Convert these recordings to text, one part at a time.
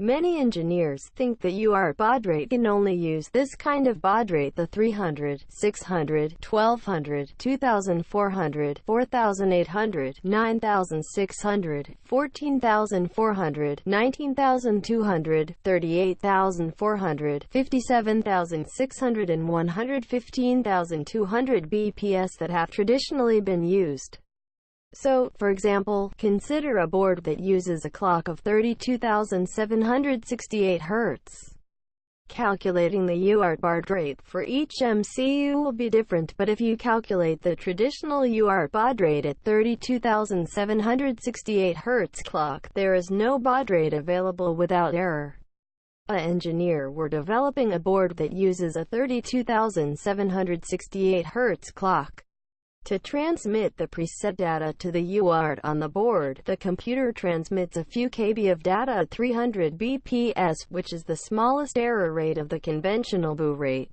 Many engineers think that UART baud rate can only use this kind of baud rate the 300, 600, 1200, 2400, 4800, 9600, 14400, 19200, 38400, 57600 and 115200 BPS that have traditionally been used. So, for example, consider a board that uses a clock of 32,768 Hz. Calculating the UART baud rate for each MCU will be different but if you calculate the traditional UART baud rate at 32,768 Hz clock, there is no baud rate available without error. A engineer were developing a board that uses a 32,768 Hz clock. To transmit the preset data to the UART on the board, the computer transmits a few kb of data at 300 bps, which is the smallest error rate of the conventional baud rate.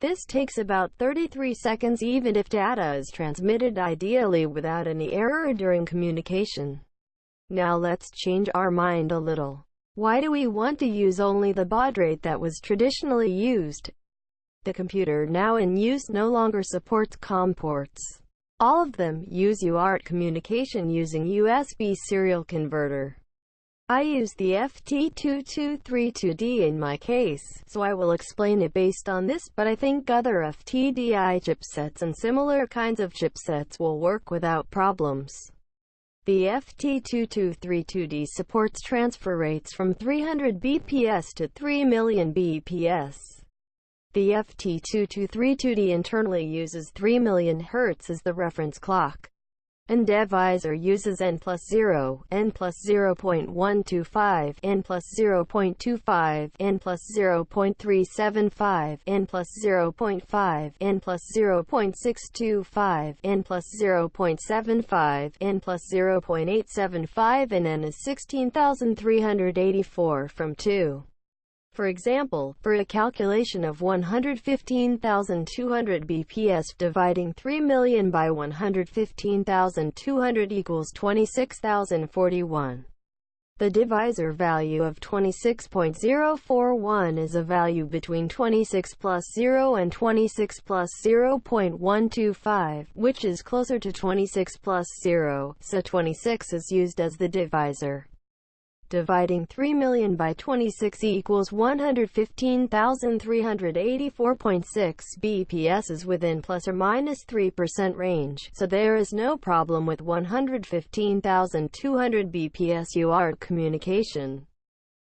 This takes about 33 seconds even if data is transmitted ideally without any error during communication. Now let's change our mind a little. Why do we want to use only the baud rate that was traditionally used? The computer now in use no longer supports COM ports. All of them use UART communication using USB serial converter. I use the FT2232D in my case, so I will explain it based on this, but I think other FTDI chipsets and similar kinds of chipsets will work without problems. The FT2232D supports transfer rates from 300 bps to 3 million bps. The FT2232D internally uses 3 million Hz as the reference clock. And divisor uses N plus 0, N plus 0.125, N plus 0.25, N plus 0.375, N plus 0.5, N plus 0.625, N plus 0.75, N plus 0.875 and N is 16,384 from 2. For example, for a calculation of 115,200 BPS, dividing 3 million by 115,200 equals 26,041. The divisor value of 26.041 is a value between 26 plus 0 and 26 plus 0.125, which is closer to 26 plus 0, so 26 is used as the divisor. Dividing 3 million by 26 equals 115,384.6 BPS is within plus or minus 3% range, so there is no problem with 115,200 BPS UART communication.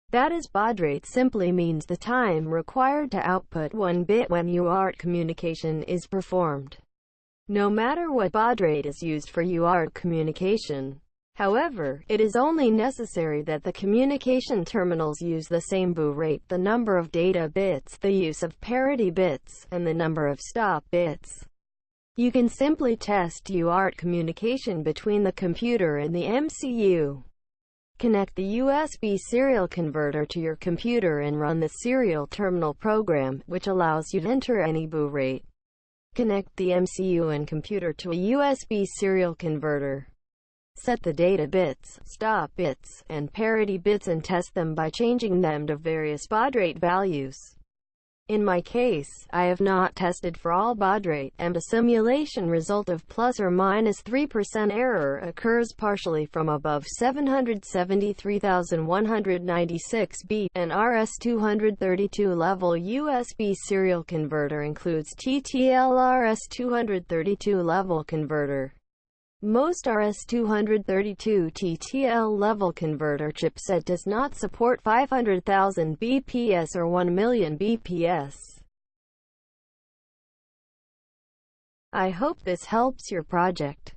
That is baud rate simply means the time required to output one bit when UART communication is performed. No matter what baud rate is used for UART communication, However, it is only necessary that the communication terminals use the same baud rate, the number of data bits, the use of parity bits, and the number of stop bits. You can simply test UART communication between the computer and the MCU. Connect the USB serial converter to your computer and run the serial terminal program, which allows you to enter any baud rate. Connect the MCU and computer to a USB serial converter. Set the data bits, stop bits, and parity bits and test them by changing them to various baud rate values. In my case, I have not tested for all baud rate, and a simulation result of plus or minus 3% error occurs partially from above 773,196 B. An RS-232 level USB serial converter includes TTL RS-232 level converter. Most RS-232 TTL level converter chipset does not support 500,000 BPS or 1 million BPS. I hope this helps your project.